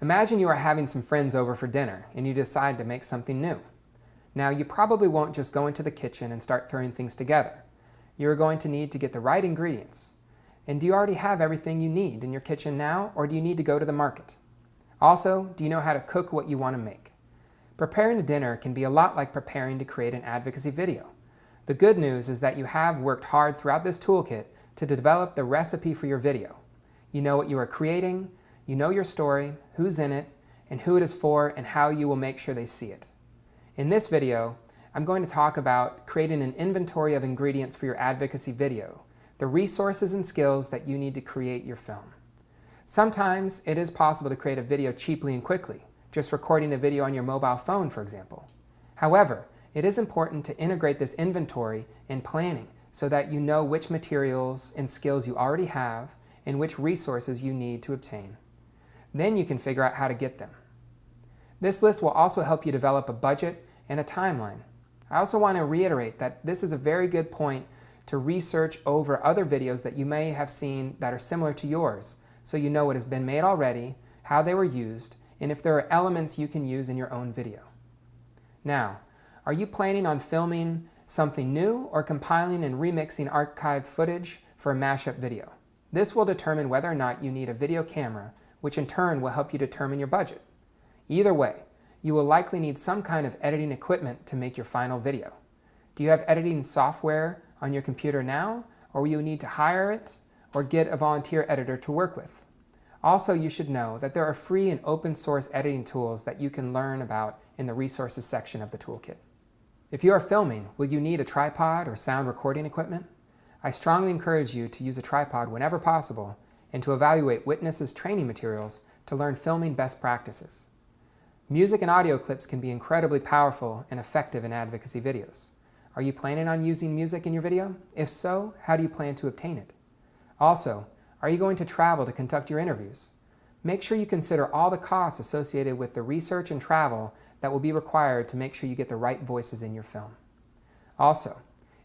Imagine you are having some friends over for dinner and you decide to make something new. Now, you probably won't just go into the kitchen and start throwing things together. You are going to need to get the right ingredients. And do you already have everything you need in your kitchen now, or do you need to go to the market? Also, do you know how to cook what you want to make? Preparing a dinner can be a lot like preparing to create an advocacy video. The good news is that you have worked hard throughout this toolkit to develop the recipe for your video. You know what you are creating, you know your story, who's in it, and who it is for, and how you will make sure they see it. In this video, I'm going to talk about creating an inventory of ingredients for your advocacy video, the resources and skills that you need to create your film. Sometimes it is possible to create a video cheaply and quickly, just recording a video on your mobile phone, for example. However, it is important to integrate this inventory in planning so that you know which materials and skills you already have and which resources you need to obtain. Then you can figure out how to get them. This list will also help you develop a budget and a timeline. I also want to reiterate that this is a very good point to research over other videos that you may have seen that are similar to yours so you know what has been made already, how they were used, and if there are elements you can use in your own video. Now, are you planning on filming something new or compiling and remixing archived footage for a mashup video? This will determine whether or not you need a video camera, which in turn will help you determine your budget. Either way, you will likely need some kind of editing equipment to make your final video. Do you have editing software on your computer now, or will you need to hire it or get a volunteer editor to work with? Also, you should know that there are free and open source editing tools that you can learn about in the resources section of the toolkit. If you are filming, will you need a tripod or sound recording equipment? I strongly encourage you to use a tripod whenever possible and to evaluate WITNESS's training materials to learn filming best practices. Music and audio clips can be incredibly powerful and effective in advocacy videos. Are you planning on using music in your video? If so, how do you plan to obtain it? Also, are you going to travel to conduct your interviews? Make sure you consider all the costs associated with the research and travel that will be required to make sure you get the right voices in your film. Also,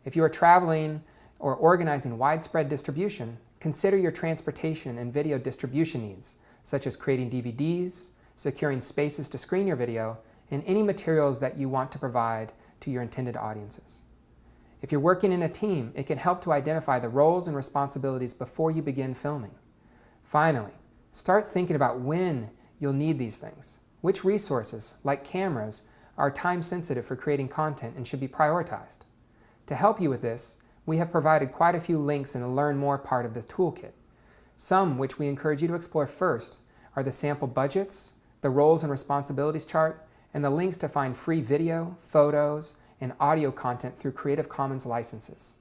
if you are traveling or organizing widespread distribution, consider your transportation and video distribution needs, such as creating DVDs, securing spaces to screen your video, and any materials that you want to provide to your intended audiences. If you're working in a team, it can help to identify the roles and responsibilities before you begin filming. Finally, start thinking about when you'll need these things. Which resources, like cameras, are time sensitive for creating content and should be prioritized. To help you with this, we have provided quite a few links in the Learn More part of the toolkit. Some which we encourage you to explore first are the sample budgets, the roles and responsibilities chart, and the links to find free video, photos, and audio content through Creative Commons licenses.